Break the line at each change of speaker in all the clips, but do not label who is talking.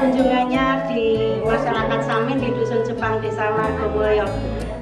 kunjungannya di masyarakat Samin di Dusun Jepang Desa Margomulyo.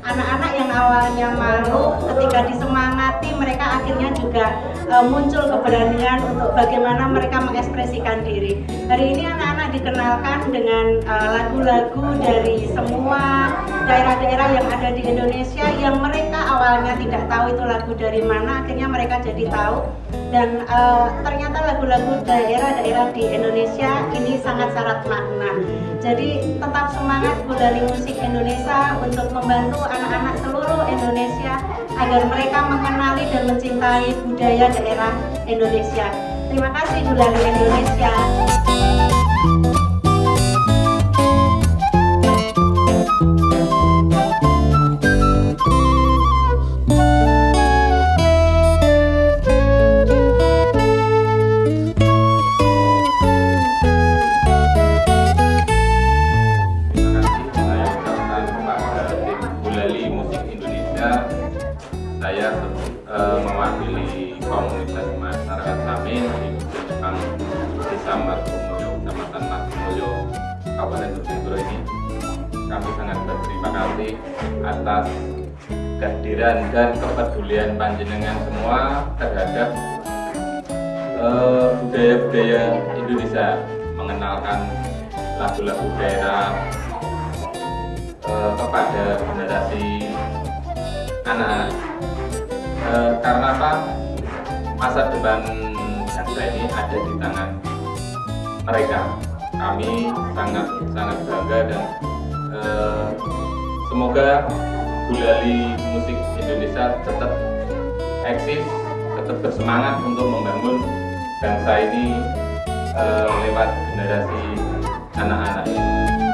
Anak-anak yang awalnya malu ketika disemangati mereka akhirnya juga uh, muncul keberanian untuk bagaimana mereka mengekspresikan diri. Hari ini anak-anak dikenalkan dengan lagu-lagu uh, dari semua daerah-daerah yang ada di Indonesia yang mereka awalnya tidak tahu itu lagu dari mana, akhirnya mereka jadi tahu dan uh, ternyata lagu-lagu daerah-daerah di Indonesia ini sangat syarat makna jadi tetap semangat Gulali Musik Indonesia untuk membantu anak-anak seluruh Indonesia agar mereka mengenali dan mencintai budaya daerah Indonesia. Terima kasih Gulali Indonesia
Samin di Jepang Desa Margomulyo, Kecamatan Margomulyo, Kabupaten Bojonegoro ini. Kami sangat berterima kasih atas kehadiran dan kepedulian panjenengan semua terhadap eh, budaya-budaya uh, Indonesia, mengenalkan lagu-lagu daerah uh, kepada generasi anak-anak e, karena apa masa depan bangsa ini ada di tangan mereka. Kami sangat sangat bangga dan e, semoga Gulali musik Indonesia tetap eksis tetap bersemangat untuk membangun bangsa ini e, lewat generasi anak-anak ini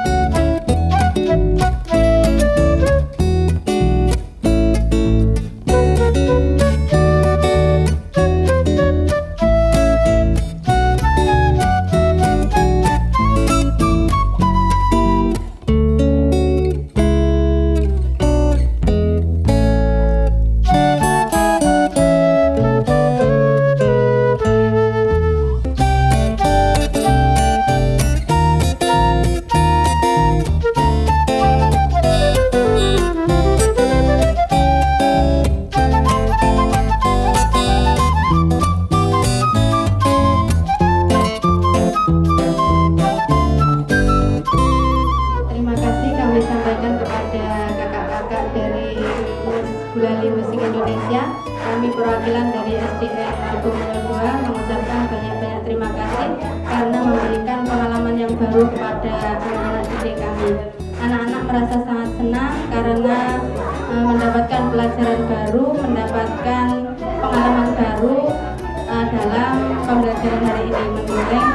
perwakilan dari SDN Argomulyo 2 mengucapkan banyak-banyak terima kasih karena memberikan pengalaman yang baru kepada anak-anak didik kami. Anak-anak merasa sangat senang karena e, mendapatkan pelajaran baru mendapatkan pengalaman baru e, dalam pembelajaran hari ini. Menggoreng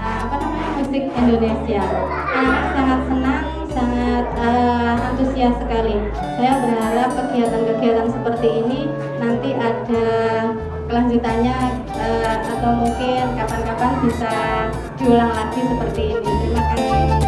e, apa namanya musik Indonesia. Anak sangat senang sangat uh, antusias sekali. Saya berharap kegiatan-kegiatan seperti ini nanti ada kelanjutannya uh, atau mungkin kapan-kapan bisa diulang lagi seperti ini. Terima kasih.